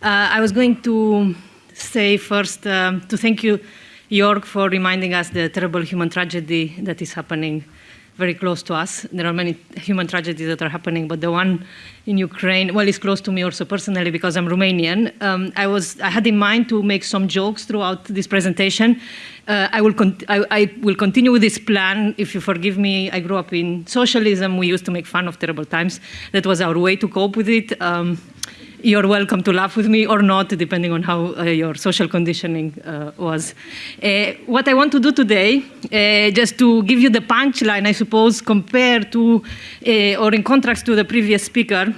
Uh, I was going to say first um, to thank you, Jörg, for reminding us the terrible human tragedy that is happening very close to us. There are many human tragedies that are happening, but the one in Ukraine, well, it's close to me also personally because I'm Romanian. Um, I was, I had in mind to make some jokes throughout this presentation. Uh, I, will I, I, will continue with this plan. If you forgive me, I grew up in socialism. We used to make fun of terrible times. That was our way to cope with it. Um, you're welcome to laugh with me or not, depending on how uh, your social conditioning uh, was. Uh, what I want to do today, uh, just to give you the punchline, I suppose, compared to, uh, or in contrast to the previous speaker,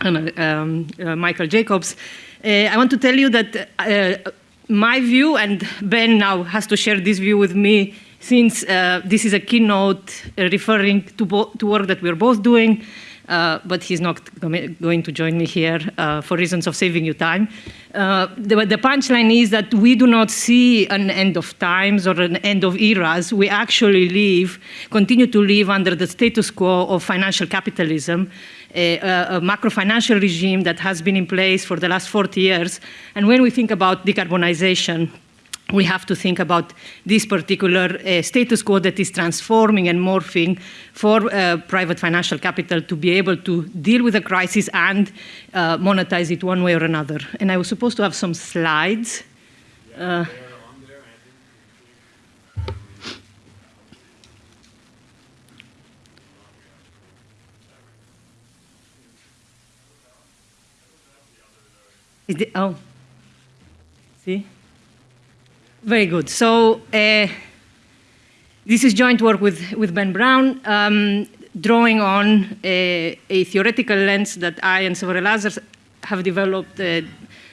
um, uh, Michael Jacobs, I want to tell you that my view, and Ben now has to share this view with me, since this is a keynote referring to, to work that we're both doing, uh, but he's not going to join me here uh, for reasons of saving you time. Uh, the, the punchline is that we do not see an end of times or an end of eras. We actually live, continue to live under the status quo of financial capitalism, a, a macro financial regime that has been in place for the last 40 years. And when we think about decarbonization, we have to think about this particular uh, status quo that is transforming and morphing for uh, private financial capital to be able to deal with the crisis and uh, monetize it one way or another. And I was supposed to have some slides. Uh, it, oh, see? Very good. So uh, this is joint work with, with Ben Braun, um, drawing on a, uh, a, theoretical lens that I and several others have developed uh,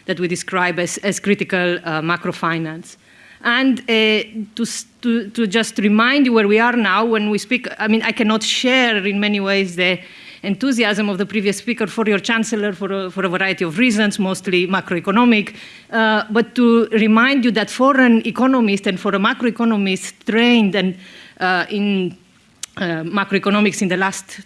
that we describe as, as critical uh, macrofinance. And uh, to, to, to just remind you where we are now when we speak, I mean, I cannot share in many ways the enthusiasm of the previous speaker for your chancellor for a, for a variety of reasons, mostly macroeconomic, uh, but to remind you that for an economist and for a macroeconomist trained and uh, in uh, macroeconomics in the last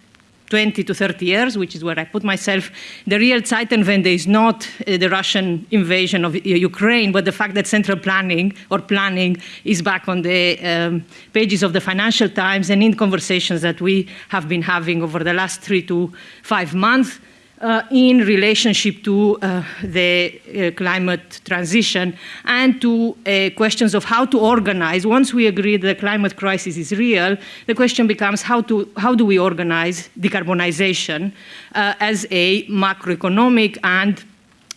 20 to 30 years, which is where I put myself, the real Zeitenwende is not uh, the Russian invasion of uh, Ukraine, but the fact that central planning or planning is back on the um, pages of the Financial Times and in conversations that we have been having over the last three to five months uh, in relationship to uh, the uh, climate transition and to uh, questions of how to organize. Once we agree that the climate crisis is real, the question becomes how, to, how do we organize decarbonization uh, as a macroeconomic and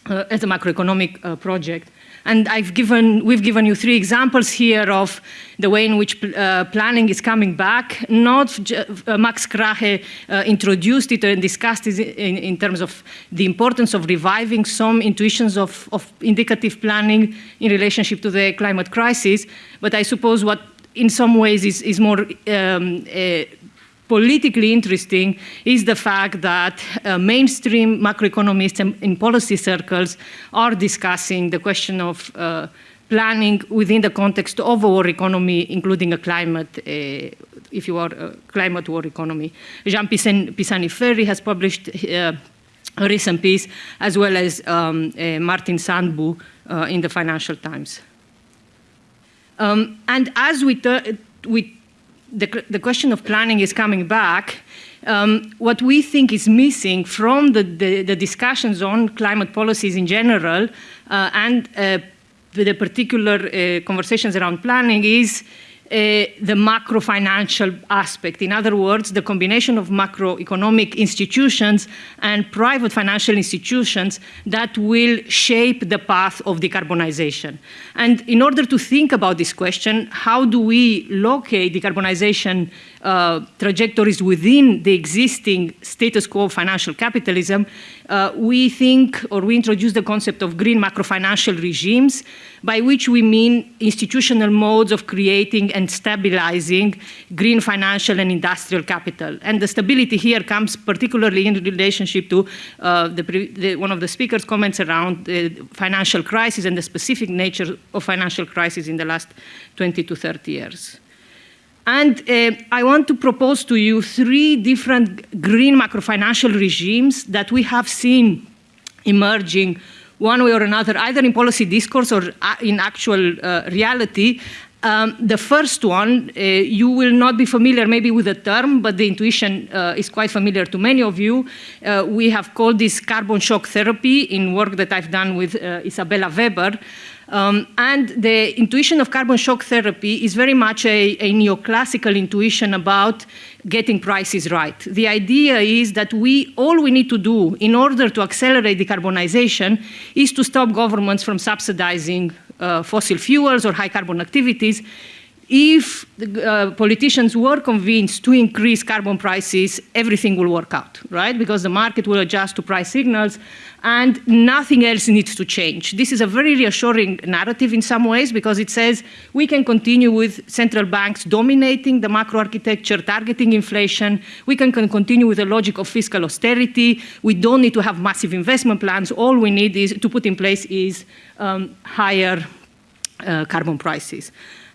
uh, as a macroeconomic project. And I've given, we've given you three examples here of the way in which uh, planning is coming back. Not uh, Max Krahe uh, introduced it and discussed it in, in, terms of the importance of reviving some intuitions of, of indicative planning in relationship to the climate crisis. But I suppose what in some ways is, is more um, uh, politically interesting is the fact that uh, mainstream macroeconomists in policy circles are discussing the question of uh, planning within the context of a war economy, including a climate, uh, if you are a climate war economy. Jean Pisani-Ferry has published uh, a recent piece, as well as um, uh, Martin Sandbu uh, in the Financial Times. Um, and as we, we the, the question of planning is coming back, um, what we think is missing from the, the, the discussions on climate policies in general uh, and uh, the particular uh, conversations around planning is the macro financial aspect. In other words, the combination of macroeconomic institutions and private financial institutions that will shape the path of decarbonization. And in order to think about this question, how do we locate decarbonization uh, trajectories within the existing status quo financial capitalism, uh, we think or we introduce the concept of green macrofinancial regimes, by which we mean institutional modes of creating and stabilizing green financial and industrial capital. And the stability here comes particularly in relationship to uh, the, the, one of the speakers' comments around the financial crisis and the specific nature of financial crisis in the last 20 to 30 years. And uh, I want to propose to you three different green macrofinancial regimes that we have seen emerging one way or another, either in policy discourse or uh, in actual uh, reality. Um, the first one, uh, you will not be familiar maybe with the term, but the intuition uh, is quite familiar to many of you. Uh, we have called this carbon shock therapy in work that I've done with uh, Isabella Weber. Um, and the intuition of carbon shock therapy is very much a, a, neoclassical intuition about getting prices right. The idea is that we all we need to do in order to accelerate decarbonization is to stop governments from subsidizing uh, fossil fuels or high carbon activities if the, uh, politicians were convinced to increase carbon prices, everything will work out, right? Because the market will adjust to price signals and nothing else needs to change. This is a very reassuring narrative in some ways because it says we can continue with central banks dominating the macro architecture, targeting inflation. We can, can continue with the logic of fiscal austerity. We don't need to have massive investment plans. All we need is to put in place is um, higher uh, carbon prices.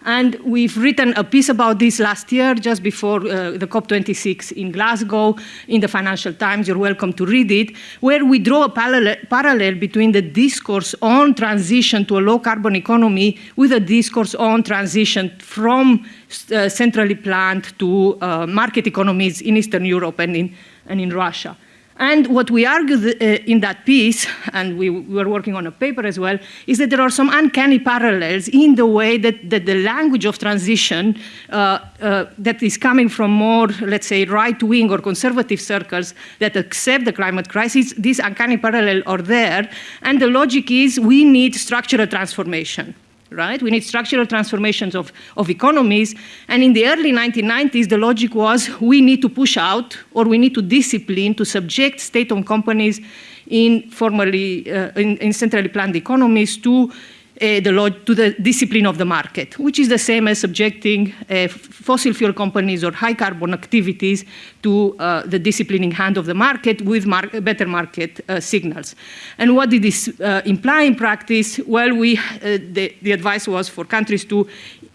And we've written a piece about this last year, just before uh, the COP26 in Glasgow, in the Financial Times. You're welcome to read it, where we draw a parallel, between the discourse on transition to a low carbon economy with a discourse on transition from uh, centrally planned to uh, market economies in Eastern Europe and in, and in Russia. And what we argued uh, in that piece, and we, we, were working on a paper as well, is that there are some uncanny parallels in the way that, that the language of transition uh, uh, that is coming from more, let's say, right-wing or conservative circles that accept the climate crisis, these uncanny parallels are there. And the logic is we need structural transformation right? We need structural transformations of, of economies. And in the early 1990s, the logic was we need to push out or we need to discipline to subject state-owned companies in formerly, uh, in, in centrally planned economies to uh, the to the discipline of the market, which is the same as subjecting uh, fossil fuel companies or high carbon activities to uh, the disciplining hand of the market with mar better market uh, signals. And what did this uh, imply in practice? Well, we, uh, the, the advice was for countries to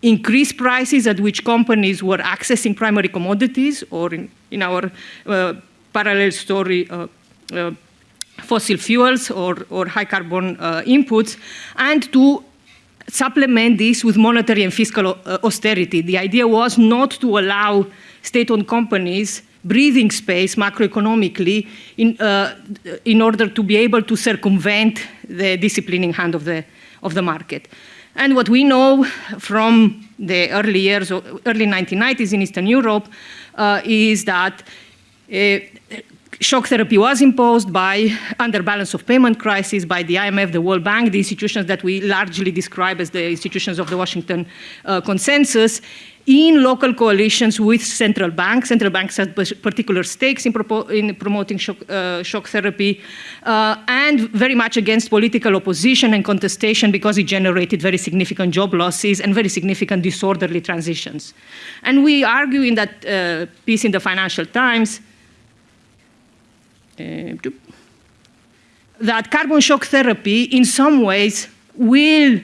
increase prices at which companies were accessing primary commodities or in, in our parallel story, fossil fuels or, or high carbon uh, inputs, and to supplement this with monetary and fiscal uh, austerity. The idea was not to allow state-owned companies breathing space macroeconomically in, uh, in order to be able to circumvent the disciplining hand of the, of the market. And what we know from the early years, early 1990s in Eastern Europe, uh, is that uh, shock therapy was imposed by under balance of payment crisis by the IMF, the World Bank, the institutions that we largely describe as the institutions of the Washington uh, consensus in local coalitions with central banks. Central banks had particular stakes in, in promoting shock, uh, shock therapy uh, and very much against political opposition and contestation because it generated very significant job losses and very significant disorderly transitions. And we argue in that uh, piece in the Financial Times that carbon shock therapy in some ways will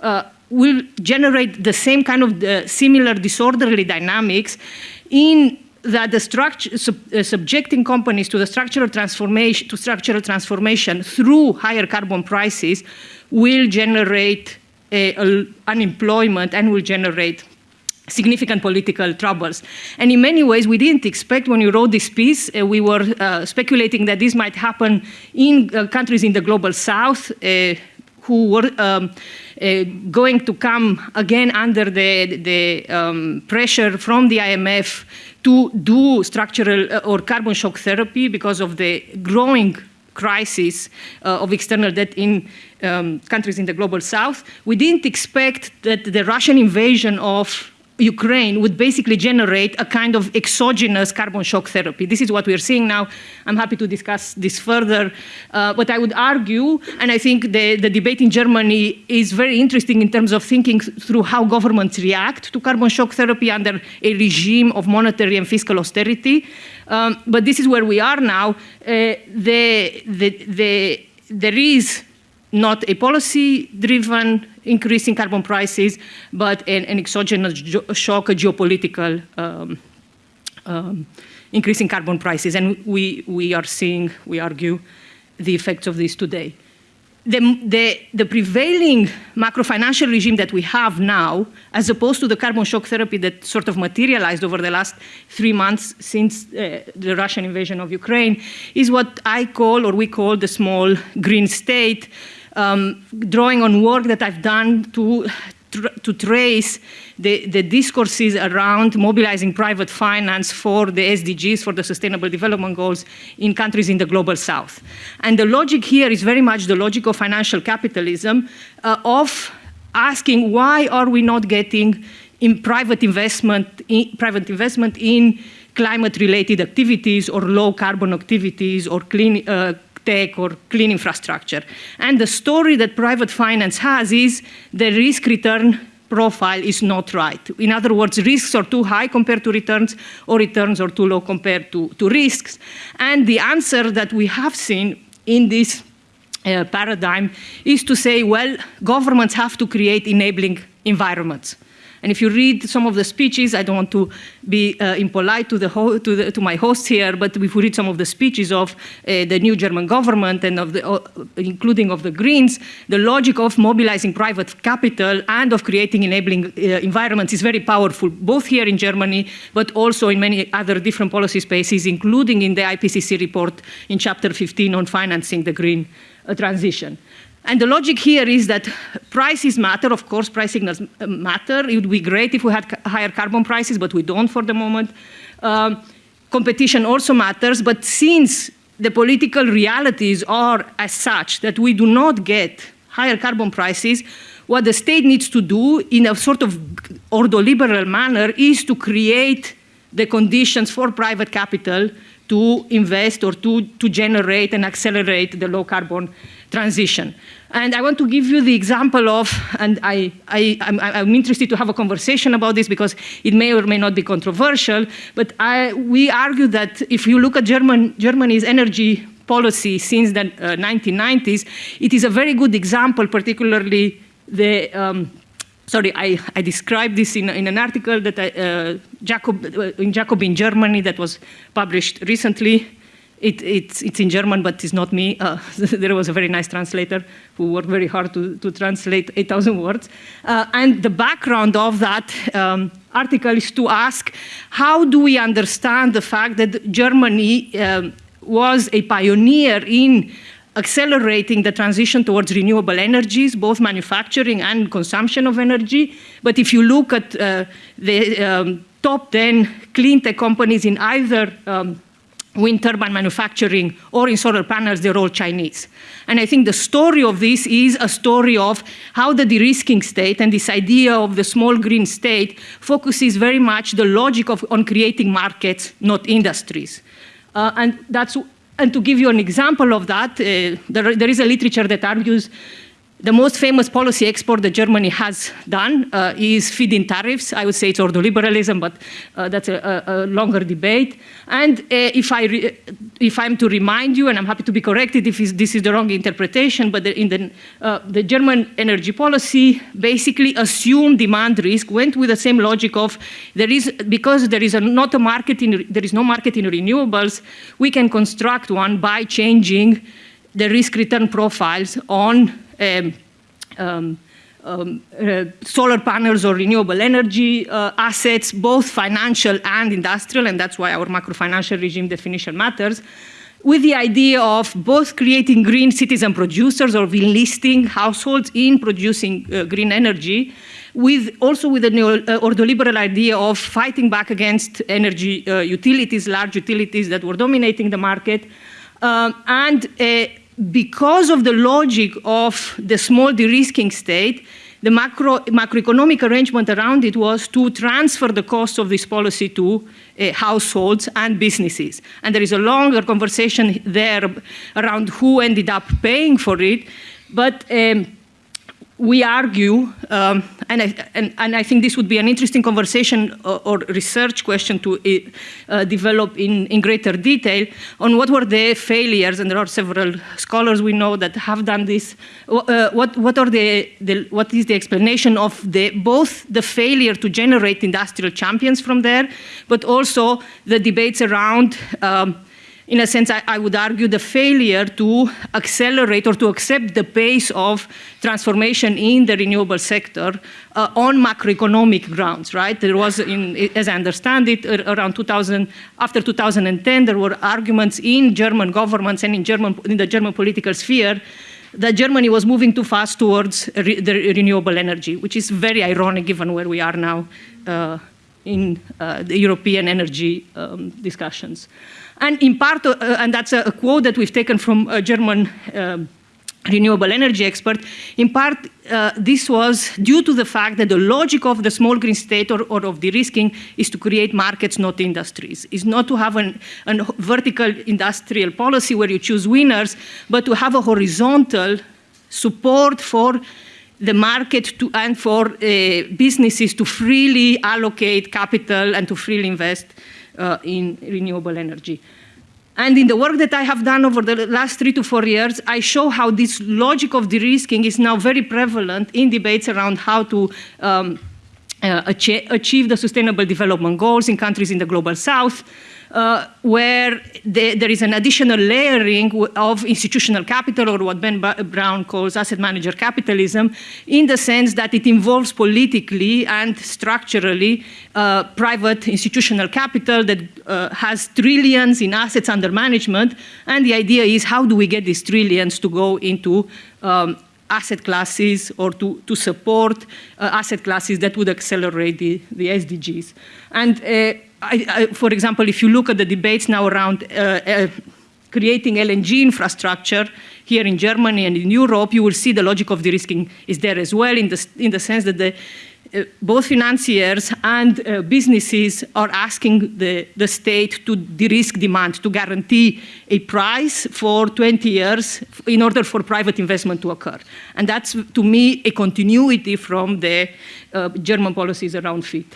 uh, will generate the same kind of uh, similar disorderly dynamics in that the structure sub, uh, subjecting companies to the structural transformation to structural transformation through higher carbon prices will generate unemployment and will generate significant political troubles. And in many ways, we didn't expect when we wrote this piece, uh, we were uh, speculating that this might happen in uh, countries in the global south uh, who were um, uh, going to come again under the, the um, pressure from the IMF to do structural uh, or carbon shock therapy because of the growing crisis of external debt in um, countries in the global south. We didn't expect that the Russian invasion of Ukraine would basically generate a kind of exogenous carbon shock therapy. This is what we're seeing now. I'm happy to discuss this further. Uh, but I would argue, and I think the, the debate in Germany is very interesting in terms of thinking through how governments react to carbon shock therapy under a regime of monetary and fiscal austerity. Um, but this is where we are now. Uh, the, the, the, there is not a policy-driven increase in carbon prices, but an, an exogenous shock, a geopolitical um, um, increase in carbon prices. And we, we are seeing, we argue, the effects of this today. the, the, the, prevailing macro-financial regime that we have now, as opposed to the carbon shock therapy that sort of materialized over the last three months since uh, the Russian invasion of Ukraine, is what I call, or we call, the small green state, um, drawing on work that I've done to, to trace the, the, discourses around mobilizing private finance for the SDGs, for the Sustainable Development Goals in countries in the Global South. And the logic here is very much the logic of financial capitalism uh, of asking why are we not getting in private investment, in, private investment in climate-related activities or low-carbon activities or clean, uh, tech or clean infrastructure. And the story that private finance has is the risk return profile is not right. In other words, risks are too high compared to returns or returns are too low compared to, to risks. And the answer that we have seen in this uh, paradigm is to say, well, governments have to create enabling environments. And if you read some of the speeches, I don't want to be uh, impolite to, the to, the, to, my host here, but if we read some of the speeches of uh, the new German government and of the, uh, including of the Greens, the logic of mobilizing private capital and of creating enabling uh, environments is very powerful, both here in Germany, but also in many other different policy spaces, including in the IPCC report in chapter 15 on financing the green uh, transition. And the logic here is that prices matter, of course, price signals matter. It would be great if we had higher carbon prices, but we don't for the moment. Um, competition also matters, but since the political realities are as such that we do not get higher carbon prices, what the state needs to do in a sort of ordoliberal manner is to create the conditions for private capital to invest or to, to generate and accelerate the low carbon transition. And I want to give you the example of, and I, I, I'm, I'm, interested to have a conversation about this because it may or may not be controversial, but I, we argue that if you look at German, Germany's energy policy since the uh, 1990s, it is a very good example, particularly the, um, sorry, I, I, described this in, in an article that I, uh, Jacob, uh, in Germany that was published recently it, it's, it's, in German, but it's not me. Uh, there was a very nice translator who worked very hard to, to translate 8,000 words. Uh, and the background of that um, article is to ask, how do we understand the fact that Germany um, was a pioneer in accelerating the transition towards renewable energies, both manufacturing and consumption of energy. But if you look at uh, the um, top 10 clean tech companies in either um, wind turbine manufacturing or in solar panels, they're all Chinese. And I think the story of this is a story of how the de-risking state and this idea of the small green state focuses very much the logic of on creating markets, not industries. Uh, and that's and to give you an example of that, uh, there, there is a literature that argues the most famous policy export that Germany has done uh, is feed-in tariffs. I would say it's ordoliberalism, but uh, that's a, a, longer debate. And uh, if, I if I'm to remind you, and I'm happy to be corrected if this is the wrong interpretation, but the, in the, uh, the German energy policy basically assumed demand risk, went with the same logic of there is, because there is a, not a market in, there is no market in renewables, we can construct one by changing the risk return profiles on um, um, uh, solar panels or renewable energy uh, assets, both financial and industrial, and that's why our macro-financial regime definition matters, with the idea of both creating green citizen producers or enlisting households in producing uh, green energy, with also with the neo, uh, ordoliberal idea of fighting back against energy uh, utilities, large utilities that were dominating the market, um, and because of the logic of the small de-risking state, the macro, macroeconomic arrangement around it was to transfer the cost of this policy to uh, households and businesses. And there is a longer conversation there around who ended up paying for it. But um, we argue, um, and, I, and, and, I think this would be an interesting conversation or, or research question to uh, develop in, in greater detail on what were the failures, and there are several scholars we know that have done this. Uh, what, what, are the, the, what is the explanation of the, both the failure to generate industrial champions from there, but also the debates around um, in a sense, I, I, would argue the failure to accelerate or to accept the pace of transformation in the renewable sector uh, on macroeconomic grounds, right? There was, in, as I understand it, around 2000, after 2010, there were arguments in German governments and in, German, in the German political sphere that Germany was moving too fast towards re the renewable energy, which is very ironic given where we are now uh, in uh, the European energy um, discussions. And in part, uh, and that's a, a, quote that we've taken from a German um, renewable energy expert, in part uh, this was due to the fact that the logic of the small green state or, or of de-risking is to create markets, not industries. Is not to have an, an vertical industrial policy where you choose winners, but to have a horizontal support for the market to, and for uh, businesses to freely allocate capital and to freely invest uh, in renewable energy. And in the work that I have done over the last three to four years, I show how this logic of de-risking is now very prevalent in debates around how to um, uh, achieve the sustainable development goals in countries in the global south, uh, where the, there is an additional layering of institutional capital, or what Ben Braun calls asset manager capitalism, in the sense that it involves politically and structurally uh, private institutional capital that uh, has trillions in assets under management. And the idea is how do we get these trillions to go into um, asset classes or to, to support uh, asset classes that would accelerate the, the SDGs. And uh, I, I, for example, if you look at the debates now around uh, uh, creating LNG infrastructure here in Germany and in Europe, you will see the logic of de-risking is there as well in the, in the sense that the, uh, both financiers and uh, businesses are asking the, the state to de-risk demand, to guarantee a price for 20 years in order for private investment to occur. And that's, to me, a continuity from the uh, German policies around FIT.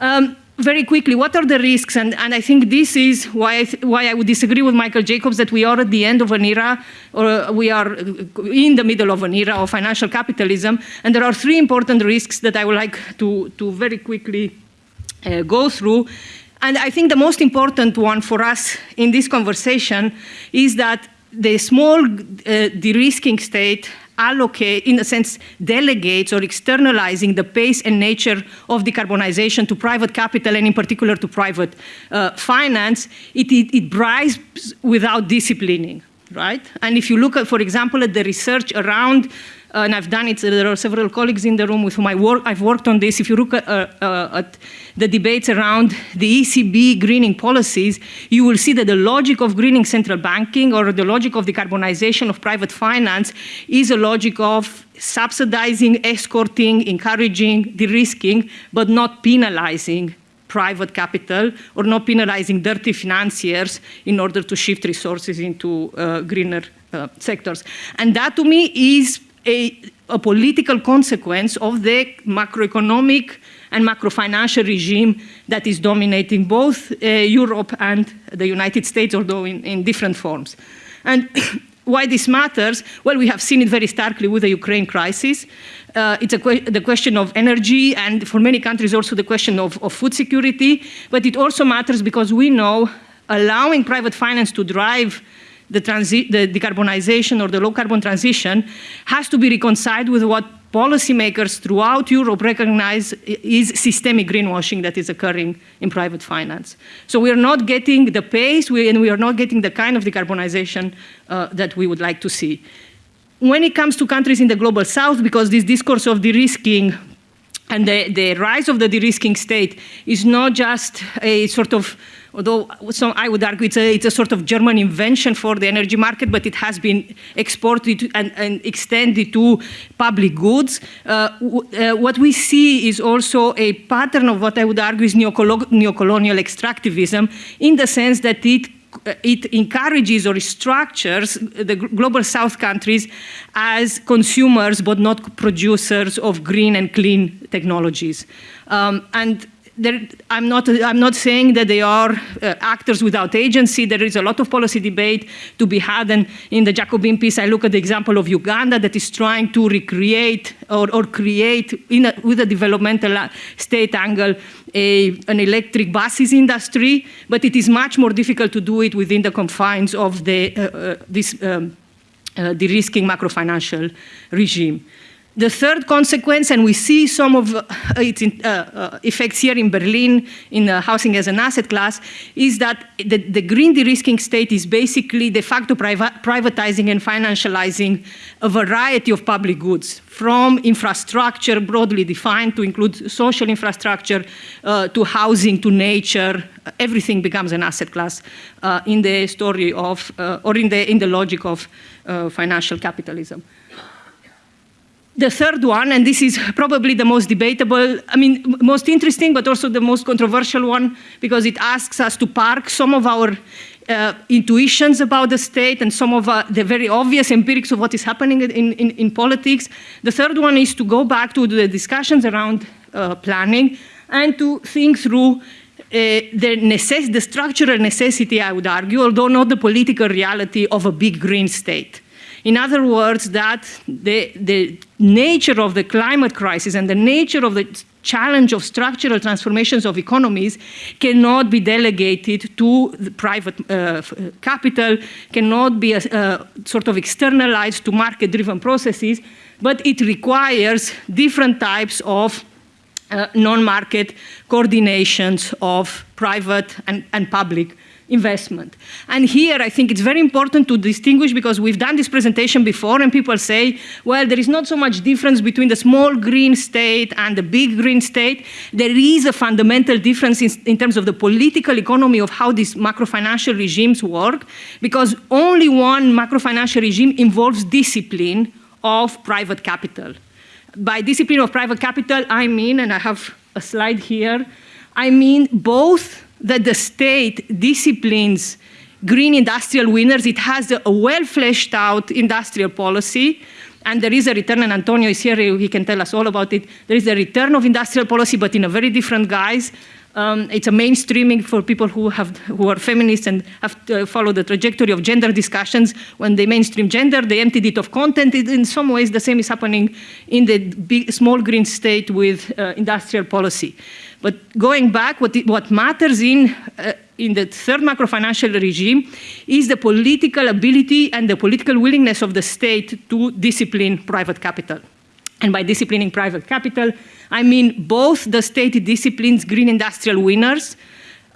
Um, very quickly, what are the risks? And, and I think this is why I, why I would disagree with Michael Jacobs that we are at the end of an era, or we are in the middle of an era of financial capitalism. And there are three important risks that I would like to, to very quickly uh, go through. And I think the most important one for us in this conversation is that the small uh, de-risking state allocate, in a sense, delegates or externalizing the pace and nature of decarbonization to private capital and in particular to private uh, finance, it, it, it bribes without disciplining, right? And if you look at, for example, at the research around and I've done it, there are several colleagues in the room with whom I work, I've worked on this. If you look at, uh, uh, at, the debates around the ECB greening policies, you will see that the logic of greening central banking or the logic of decarbonization of private finance is a logic of subsidizing, escorting, encouraging, de-risking, but not penalizing private capital or not penalizing dirty financiers in order to shift resources into uh, greener uh, sectors. And that to me is a, a political consequence of the macroeconomic and macrofinancial regime that is dominating both uh, Europe and the United States, although in, in different forms. And why this matters? Well, we have seen it very starkly with the Ukraine crisis. Uh, it's que the question of energy and for many countries also the question of, of food security, but it also matters because we know allowing private finance to drive the, the decarbonization or the low carbon transition has to be reconciled with what policymakers throughout Europe recognize is systemic greenwashing that is occurring in private finance. So we are not getting the pace we, and we are not getting the kind of decarbonization uh, that we would like to see. When it comes to countries in the global south, because this discourse of de-risking and the, the rise of the de-risking state is not just a sort of although some, I would argue it's a, it's a sort of German invention for the energy market, but it has been exported and, and extended to public goods. Uh, uh, what we see is also a pattern of what I would argue is neocolonial extractivism in the sense that it it encourages or structures the global south countries as consumers but not producers of green and clean technologies. Um, and I'm, not, I'm not saying that they are uh, actors without agency. There is a lot of policy debate to be had. And in the Jacobin piece, I look at the example of Uganda that is trying to recreate or, or create, a, with a developmental uh, state angle, a, an electric buses industry. But it is much more difficult to do it within the confines of the, uh, uh this um, uh, de-risking macrofinancial regime. The third consequence, and we see some of uh, its uh, uh, effects here in Berlin in uh, housing as an asset class, is that the, green de-risking state is basically de facto privatizing and financializing a variety of public goods, from infrastructure broadly defined to include social infrastructure, uh, to housing, to nature, everything becomes an asset class uh, in the story of, or in the, in the logic of financial capitalism. The third one, and this is probably the most debatable, I mean, most interesting, but also the most controversial one, because it asks us to park some of our uh, intuitions about the state and some of uh, the very obvious empirics of what is happening in, in, in, politics. The third one is to go back to the discussions around uh, planning and to think through uh, the, necess the structural necessity, I would argue, although not the political reality of a big green state. In other words, that the, the nature of the climate crisis and the nature of the challenge of structural transformations of economies cannot be delegated to private uh, capital, cannot be a, uh, sort of externalized to market-driven processes, but it requires different types of uh, non-market coordinations of private and, and public investment. And here I think it's very important to distinguish because we've done this presentation before and people say, well, there is not so much difference between the small green state and the big green state. There is a fundamental difference in, in terms of the political economy of how these macrofinancial regimes work because only one macrofinancial regime involves discipline of private capital. By discipline of private capital, I mean, and I have a slide here, I mean both that the state disciplines green industrial winners. It has a well fleshed out industrial policy. And there is a return, and Antonio is here, he can tell us all about it. There is a return of industrial policy, but in a very different guise. Um, it's a mainstreaming for people who, have, who are feminists and have to follow the trajectory of gender discussions. When they mainstream gender, they emptied it of content. It, in some ways, the same is happening in the big, small green state with uh, industrial policy. But going back, what, what matters in, uh, in the third macrofinancial regime is the political ability and the political willingness of the state to discipline private capital. And by disciplining private capital, I mean both the state disciplines green industrial winners,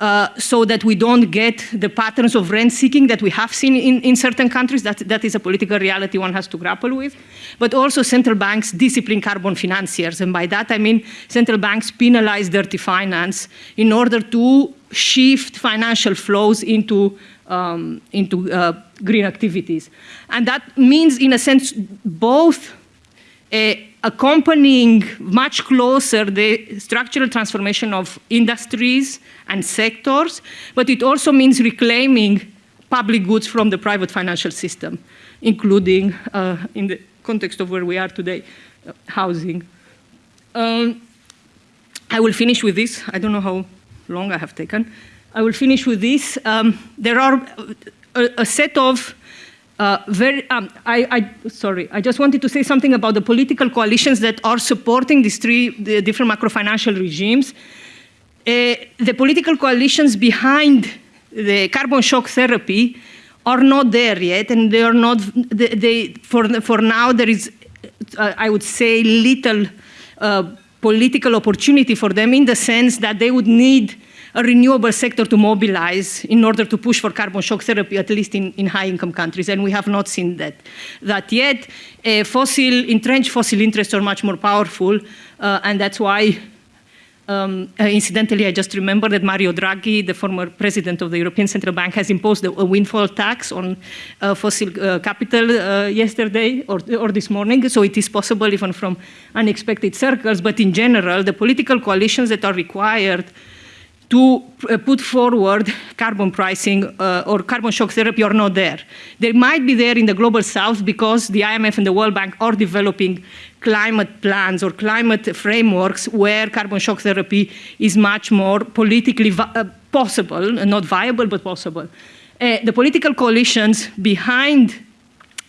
uh, so that we don't get the patterns of rent seeking that we have seen in, in certain countries. That, that is a political reality one has to grapple with. But also central banks discipline carbon financiers. And by that I mean central banks penalize dirty finance in order to shift financial flows into, um, into uh, green activities. And that means, in a sense, both accompanying much closer the structural transformation of industries and sectors, but it also means reclaiming public goods from the private financial system, including, uh, in the context of where we are today, uh, housing. Um, I will finish with this. I don't know how long I have taken. I will finish with this. Um, there are a, a set of uh, very, um, I, I, sorry, I just wanted to say something about the political coalitions that are supporting these three the different macrofinancial regimes. Uh, the political coalitions behind the carbon shock therapy are not there yet, and they are not, they, they for, for now there is, uh, I would say, little uh, political opportunity for them in the sense that they would need a renewable sector to mobilize in order to push for carbon shock therapy, at least in, in high-income countries, and we have not seen that, that yet. Uh, fossil, entrenched fossil interests are much more powerful, uh, and that's why um, uh, incidentally, I just remember that Mario Draghi, the former president of the European Central Bank, has imposed a, windfall tax on uh, fossil uh, capital uh, yesterday or, or this morning. So it is possible even from unexpected circles. But in general, the political coalitions that are required to put forward carbon pricing uh, or carbon shock therapy are not there. They might be there in the global south because the IMF and the World Bank are developing climate plans or climate frameworks where carbon shock therapy is much more politically uh, possible, not viable, but possible. Uh, the political coalitions behind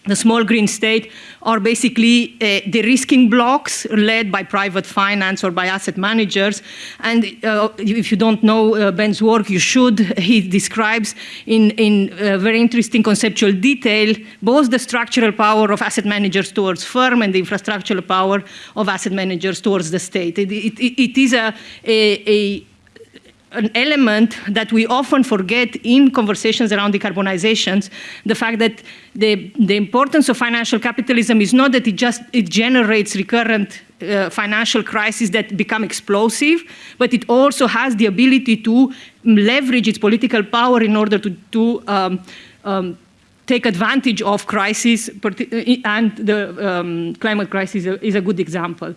the small green state are basically uh, de-risking blocs led by private finance or by asset managers. And uh, if you don't know uh, Ben's work, you should. He describes in, in uh, very interesting conceptual detail both the structural power of asset managers towards firm and the infrastructural power of asset managers towards the state. it, it, it is a, a, a an element that we often forget in conversations around decarbonizations, the fact that the, the importance of financial capitalism is not that it just it generates recurrent uh, financial crises that become explosive, but it also has the ability to leverage its political power in order to, to um, um, take advantage of crises, and the um, climate crisis is a good example.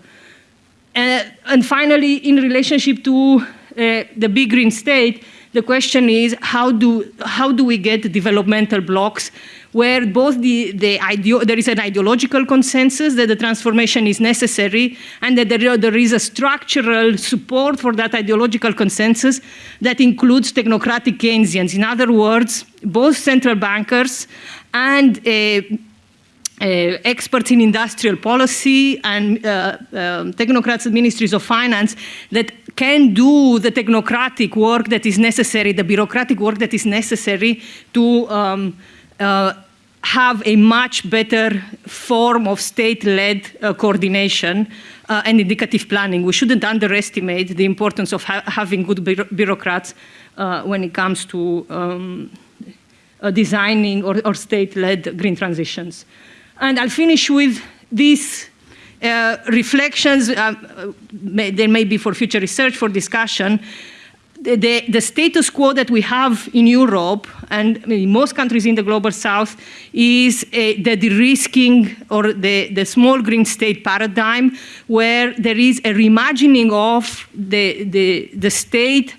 Uh, and finally, in relationship to uh, the big green state, the question is how do, how do we get developmental blocs where both the, the there is an ideological consensus that the transformation is necessary and that there, there is a structural support for that ideological consensus that includes technocratic Keynesians. In other words, both central bankers and uh, uh, experts in industrial policy and uh, um, technocrats and ministries of finance that can do the technocratic work that is necessary, the bureaucratic work that is necessary to um, uh, have a much better form of state-led uh, coordination uh, and indicative planning. We shouldn't underestimate the importance of ha having good bureaucrats uh, when it comes to um, designing or, or state-led green transitions. And I'll finish with these uh, reflections, uh, may, there may be for future research, for discussion. The, the, the, status quo that we have in Europe and in most countries in the global south is uh, the de-risking or the, the small green state paradigm where there is a reimagining of the, the, the state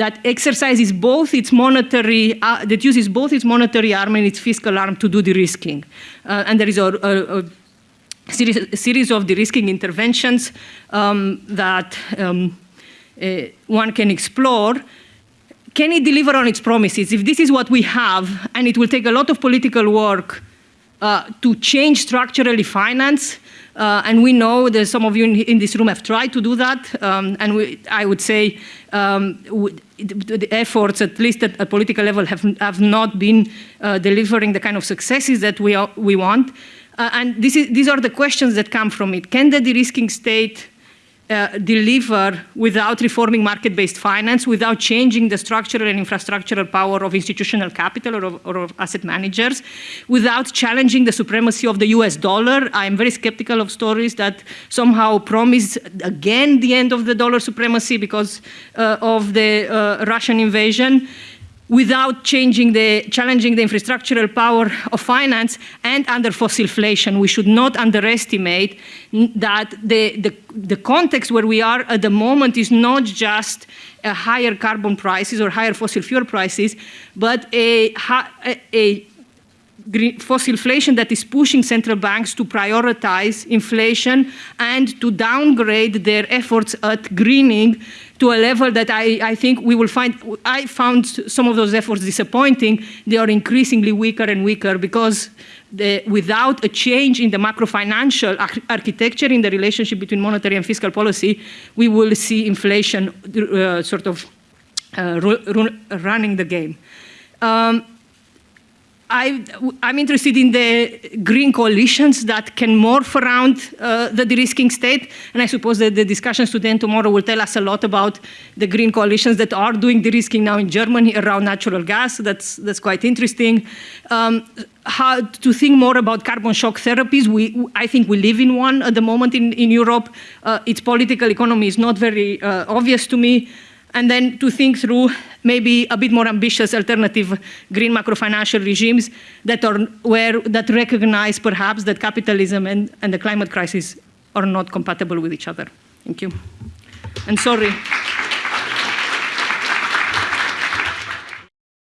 that exercises both its monetary, uh, that uses both its monetary arm and its fiscal arm to do de-risking. Uh, and there is a, a, a, series, a, series, of de-risking interventions um, that um, uh, one can explore. Can it deliver on its promises? If this is what we have, and it will take a lot of political work uh, to change structurally finance, uh, and we know that some of you in, in, this room have tried to do that. Um, and we, I would say um, the efforts, at least at a political level, have, have not been uh, delivering the kind of successes that we, are, we want. Uh, and is, these are the questions that come from it. Can the de-risking state uh, deliver without reforming market-based finance, without changing the structural and infrastructural power of institutional capital or of, or of, asset managers, without challenging the supremacy of the US dollar. I'm very skeptical of stories that somehow promise again the end of the dollar supremacy because uh, of the uh, Russian invasion without changing the, challenging the infrastructural power of finance and under fossil inflation. We should not underestimate that the, the, the context where we are at the moment is not just higher carbon prices or higher fossil fuel prices, but a, a, a fossil inflation that is pushing central banks to prioritize inflation and to downgrade their efforts at greening to a level that I, I, think we will find, I found some of those efforts disappointing. They are increasingly weaker and weaker because the, without a change in the macro-financial architecture in the relationship between monetary and fiscal policy, we will see inflation uh, sort of uh, running the game. Um, I, am interested in the green coalitions that can morph around uh, the de-risking state, and I suppose that the discussions today and tomorrow will tell us a lot about the green coalitions that are doing de-risking now in Germany around natural gas. That's, that's quite interesting. Um, how to think more about carbon shock therapies. We, I think we live in one at the moment in, in Europe. Uh, its political economy is not very uh, obvious to me and then to think through maybe a bit more ambitious alternative green macrofinancial regimes that are where that recognize perhaps that capitalism and, and the climate crisis are not compatible with each other. Thank you. And sorry.